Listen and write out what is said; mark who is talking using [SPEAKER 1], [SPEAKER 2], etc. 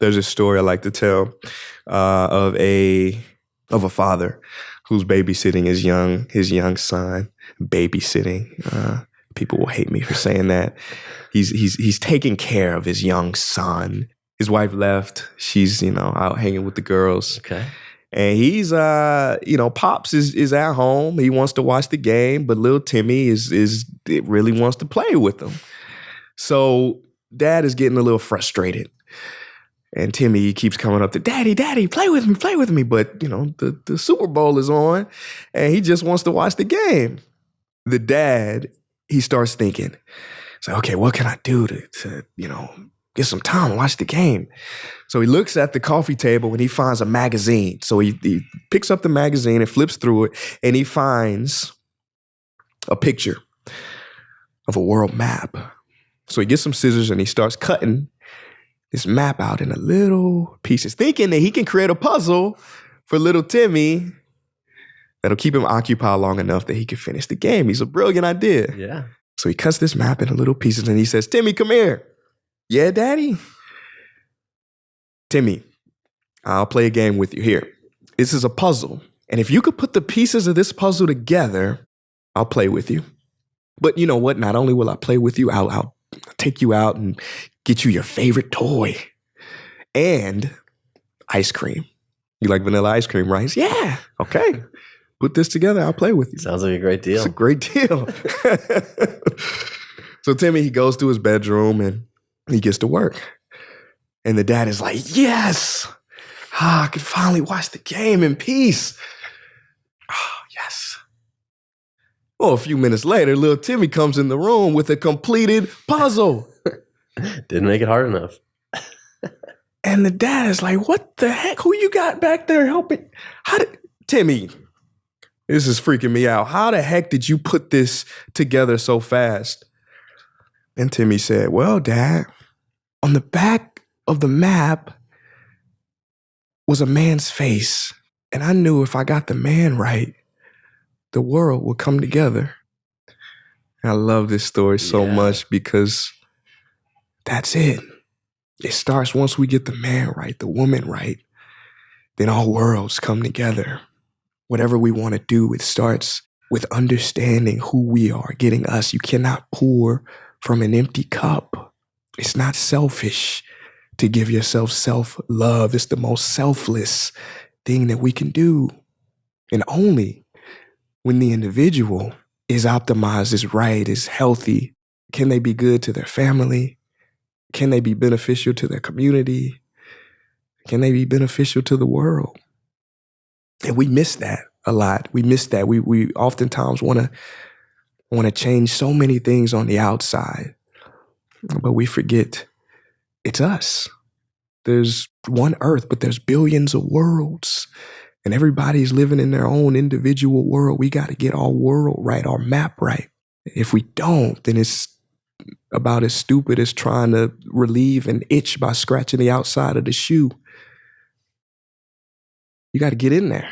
[SPEAKER 1] there's a story I like to tell uh, of a of a father who's babysitting his young his young son. Babysitting. Uh, people will hate me for saying that. He's he's he's taking care of his young son. His wife left. She's you know out hanging with the girls.
[SPEAKER 2] Okay.
[SPEAKER 1] And he's uh, you know, Pops is is at home. He wants to watch the game, but little Timmy is is it really wants to play with him. So dad is getting a little frustrated. And Timmy keeps coming up to Daddy, Daddy, play with me, play with me. But you know, the, the Super Bowl is on and he just wants to watch the game. The dad, he starts thinking, like, okay, what can I do to, to you know, get some time and watch the game? So he looks at the coffee table and he finds a magazine. So he, he picks up the magazine and flips through it and he finds a picture of a world map. So he gets some scissors and he starts cutting this map out in a little pieces, thinking that he can create a puzzle for little Timmy that'll keep him occupied long enough that he can finish the game. He's a brilliant idea.
[SPEAKER 2] Yeah.
[SPEAKER 1] So he cuts this map into little pieces and he says, Timmy, come here. Yeah, daddy? Timmy, I'll play a game with you here. This is a puzzle. And if you could put the pieces of this puzzle together, I'll play with you. But you know what? Not only will I play with you, I'll, I'll take you out and get you your favorite toy and ice cream. You like vanilla ice cream, right? Yeah. Okay. Put this together. I'll play with you.
[SPEAKER 2] Sounds like a great deal.
[SPEAKER 1] It's a great deal. so Timmy, he goes to his bedroom and he gets to work. And the dad is like, yes, ah, I can finally watch the game in peace. Oh, yes. Well, a few minutes later, little Timmy comes in the room with a completed puzzle.
[SPEAKER 2] Didn't make it hard enough.
[SPEAKER 1] and the dad is like, what the heck? Who you got back there helping? How did Timmy? This is freaking me out. How the heck did you put this together so fast? And Timmy said, Well, Dad, on the back of the map was a man's face. And I knew if I got the man right, the world will come together. And I love this story so
[SPEAKER 2] Yeah.
[SPEAKER 1] much because that's it. It starts once we get the man right, the woman right, then all worlds come together. Whatever we want to do, it starts with understanding who we are, getting us. You cannot pour from an empty cup. It's not selfish to give yourself self love. It's the most selfless thing that we can do. And only when the individual is optimized, is right, is healthy, can they be good to their family? Can they be beneficial to their community? Can they be beneficial to the world? And we miss that a lot. We miss that. We we oftentimes want to want to change so many things on the outside, but we forget it's us. There's one earth, but there's billions of worlds. And everybody's living in their own individual world. We got to get our world right, our map right. If we don't, then it's about as stupid as trying to relieve an itch by scratching the outside of the shoe. You got to get in there.